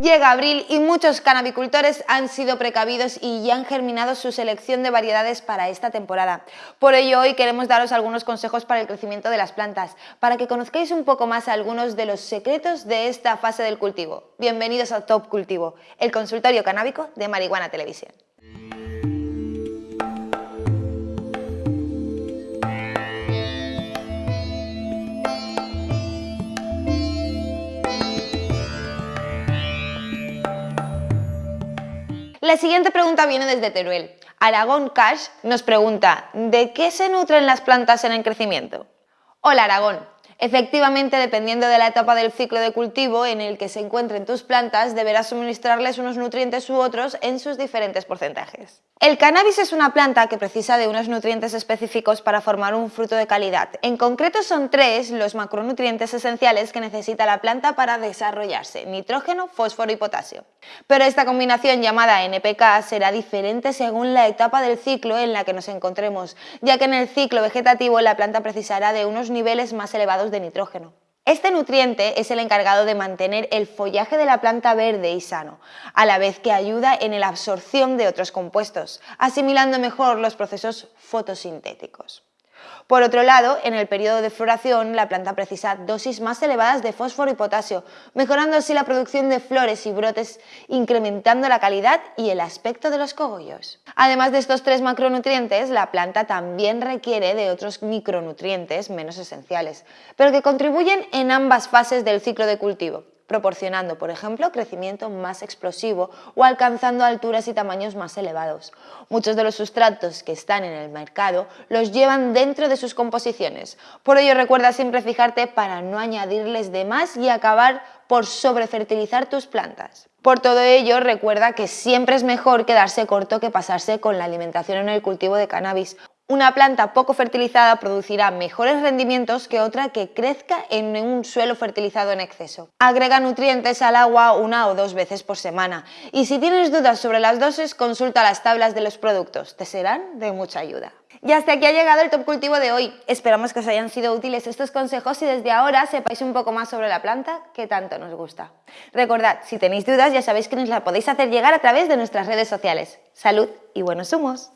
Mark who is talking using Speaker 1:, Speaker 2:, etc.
Speaker 1: Llega abril y muchos canabicultores han sido precavidos y ya han germinado su selección de variedades para esta temporada. Por ello hoy queremos daros algunos consejos para el crecimiento de las plantas, para que conozcáis un poco más algunos de los secretos de esta fase del cultivo. Bienvenidos a Top Cultivo, el consultorio canábico de Marihuana Televisión. La siguiente pregunta viene desde Teruel. Aragón Cash nos pregunta, ¿de qué se nutren las plantas en el crecimiento? Hola Aragón, Efectivamente, dependiendo de la etapa del ciclo de cultivo en el que se encuentren tus plantas, deberás suministrarles unos nutrientes u otros en sus diferentes porcentajes. El cannabis es una planta que precisa de unos nutrientes específicos para formar un fruto de calidad. En concreto son tres los macronutrientes esenciales que necesita la planta para desarrollarse, nitrógeno, fósforo y potasio. Pero esta combinación llamada NPK será diferente según la etapa del ciclo en la que nos encontremos, ya que en el ciclo vegetativo la planta precisará de unos niveles más elevados de nitrógeno. Este nutriente es el encargado de mantener el follaje de la planta verde y sano, a la vez que ayuda en la absorción de otros compuestos, asimilando mejor los procesos fotosintéticos. Por otro lado, en el periodo de floración, la planta precisa dosis más elevadas de fósforo y potasio, mejorando así la producción de flores y brotes, incrementando la calidad y el aspecto de los cogollos. Además de estos tres macronutrientes, la planta también requiere de otros micronutrientes menos esenciales, pero que contribuyen en ambas fases del ciclo de cultivo, proporcionando, por ejemplo, crecimiento más explosivo o alcanzando alturas y tamaños más elevados. Muchos de los sustratos que están en el mercado los llevan dentro de sus composiciones. Por ello recuerda siempre fijarte para no añadirles de más y acabar por sobrefertilizar tus plantas. Por todo ello, recuerda que siempre es mejor quedarse corto que pasarse con la alimentación en el cultivo de cannabis. Una planta poco fertilizada producirá mejores rendimientos que otra que crezca en un suelo fertilizado en exceso. Agrega nutrientes al agua una o dos veces por semana y si tienes dudas sobre las dosis consulta las tablas de los productos, te serán de mucha ayuda. Y hasta aquí ha llegado el top cultivo de hoy. Esperamos que os hayan sido útiles estos consejos y desde ahora sepáis un poco más sobre la planta que tanto nos gusta. Recordad, si tenéis dudas ya sabéis que nos la podéis hacer llegar a través de nuestras redes sociales. Salud y buenos humos.